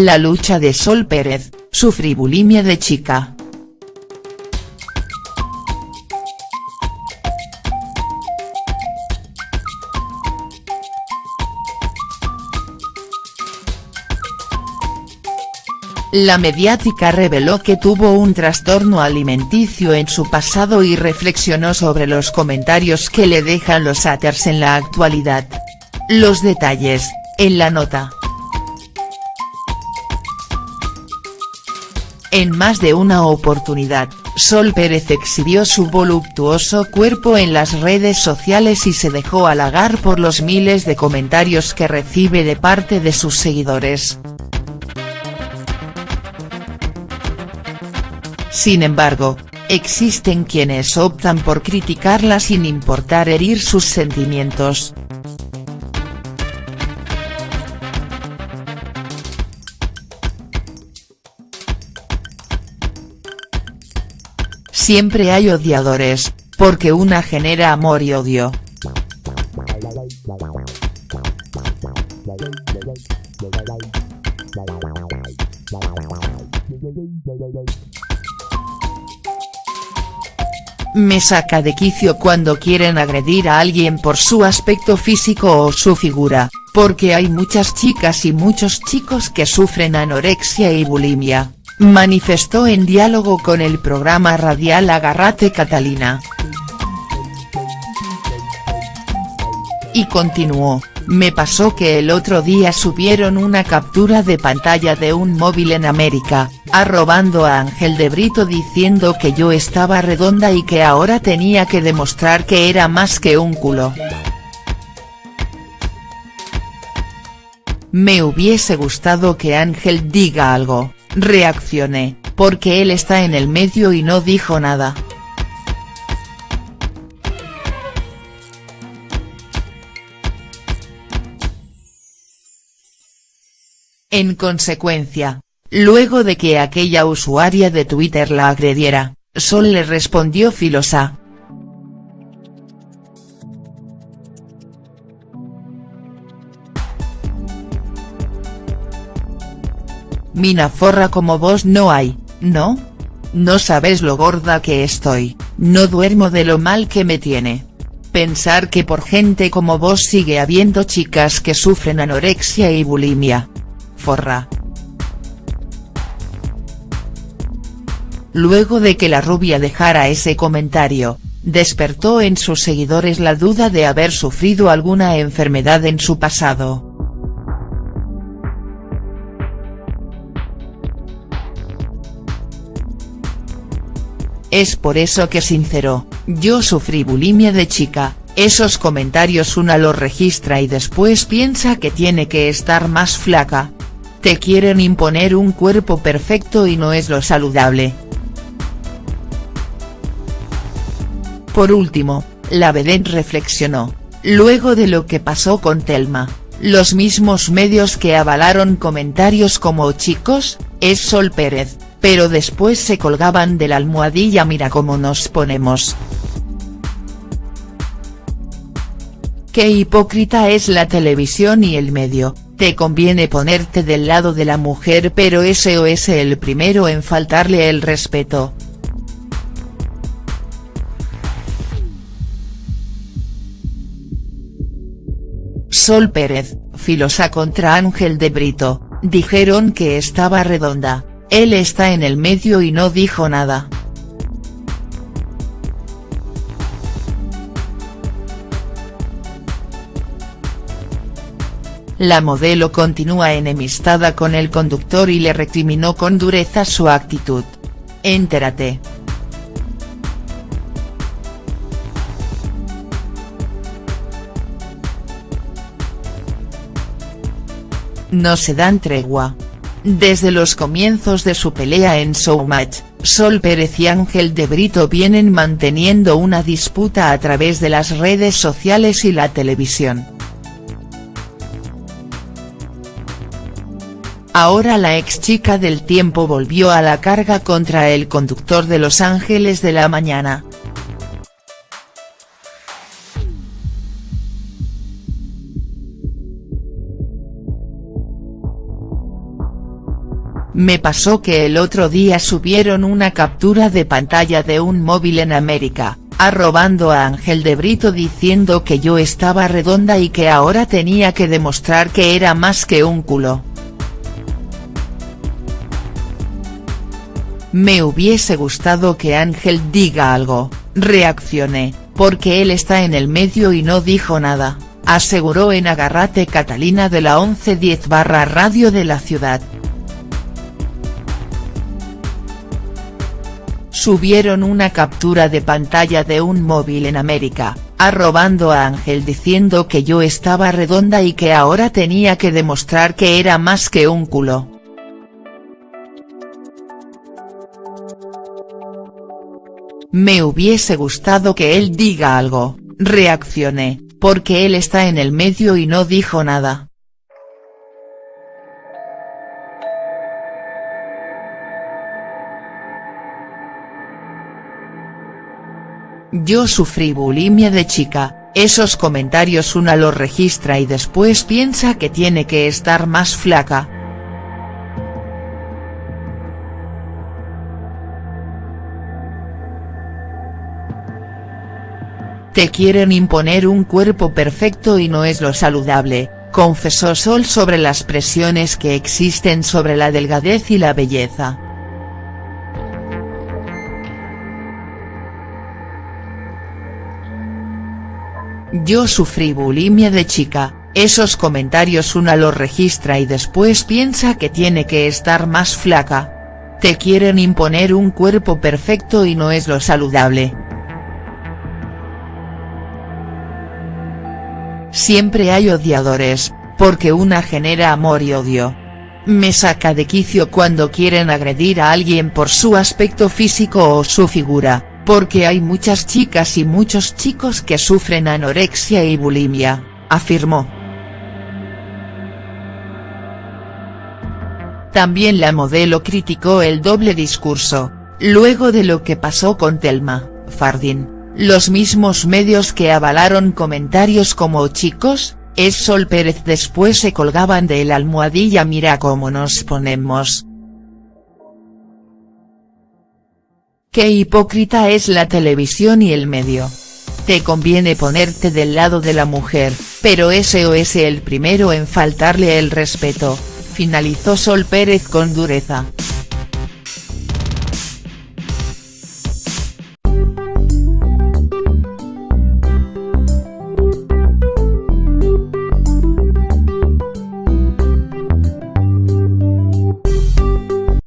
La lucha de Sol Pérez, sufrí bulimia de chica. La mediática reveló que tuvo un trastorno alimenticio en su pasado y reflexionó sobre los comentarios que le dejan los haters en la actualidad. Los detalles, en la nota. En más de una oportunidad, Sol Pérez exhibió su voluptuoso cuerpo en las redes sociales y se dejó halagar por los miles de comentarios que recibe de parte de sus seguidores. Sin embargo, existen quienes optan por criticarla sin importar herir sus sentimientos. Siempre hay odiadores, porque una genera amor y odio. Me saca de quicio cuando quieren agredir a alguien por su aspecto físico o su figura, porque hay muchas chicas y muchos chicos que sufren anorexia y bulimia, manifestó en diálogo con el programa radial Agarrate Catalina. Y continuó, me pasó que el otro día subieron una captura de pantalla de un móvil en América, arrobando a Ángel de Brito diciendo que yo estaba redonda y que ahora tenía que demostrar que era más que un culo. Me hubiese gustado que Ángel diga algo, reaccioné, porque él está en el medio y no dijo nada. En consecuencia, luego de que aquella usuaria de Twitter la agrediera, Sol le respondió filosa. Mina forra como vos no hay, ¿no? No sabes lo gorda que estoy, no duermo de lo mal que me tiene. Pensar que por gente como vos sigue habiendo chicas que sufren anorexia y bulimia, forra. Luego de que la rubia dejara ese comentario, despertó en sus seguidores la duda de haber sufrido alguna enfermedad en su pasado. Es por eso que sinceró, yo sufrí bulimia de chica, esos comentarios una los registra y después piensa que tiene que estar más flaca, te quieren imponer un cuerpo perfecto y no es lo saludable. Por último, la vedette reflexionó, luego de lo que pasó con Telma, los mismos medios que avalaron comentarios como chicos, es Sol Pérez, pero después se colgaban de la almohadilla mira cómo nos ponemos. Qué hipócrita es la televisión y el medio, te conviene ponerte del lado de la mujer pero ese o ese el primero en faltarle el respeto. Sol Pérez, filosa contra Ángel de Brito, dijeron que estaba redonda, él está en el medio y no dijo nada. La modelo continúa enemistada con el conductor y le recriminó con dureza su actitud. Entérate. No se dan tregua. Desde los comienzos de su pelea en Showmatch, Sol Pérez y Ángel de Brito vienen manteniendo una disputa a través de las redes sociales y la televisión. Ahora la ex chica del tiempo volvió a la carga contra el conductor de Los Ángeles de la Mañana. Me pasó que el otro día subieron una captura de pantalla de un móvil en América, arrobando a Ángel de Brito diciendo que yo estaba redonda y que ahora tenía que demostrar que era más que un culo. Me hubiese gustado que Ángel diga algo, reaccioné, porque él está en el medio y no dijo nada, aseguró en Agarrate Catalina de la 1110 barra radio de la ciudad. Subieron una captura de pantalla de un móvil en América, arrobando a Ángel diciendo que yo estaba redonda y que ahora tenía que demostrar que era más que un culo. Me hubiese gustado que él diga algo, reaccioné, porque él está en el medio y no dijo nada. Yo sufrí bulimia de chica, esos comentarios una los registra y después piensa que tiene que estar más flaca. Te quieren imponer un cuerpo perfecto y no es lo saludable, confesó Sol sobre las presiones que existen sobre la delgadez y la belleza. Yo sufrí bulimia de chica, esos comentarios una los registra y después piensa que tiene que estar más flaca. Te quieren imponer un cuerpo perfecto y no es lo saludable. Siempre hay odiadores, porque una genera amor y odio. Me saca de quicio cuando quieren agredir a alguien por su aspecto físico o su figura, porque hay muchas chicas y muchos chicos que sufren anorexia y bulimia, afirmó. También la modelo criticó el doble discurso, luego de lo que pasó con Telma, Fardin los mismos medios que avalaron comentarios como chicos, es Sol Pérez después se colgaban de la almohadilla mira cómo nos ponemos. Qué hipócrita es la televisión y el medio. Te conviene ponerte del lado de la mujer, pero ese o es el primero en faltarle el respeto, finalizó Sol Pérez con dureza.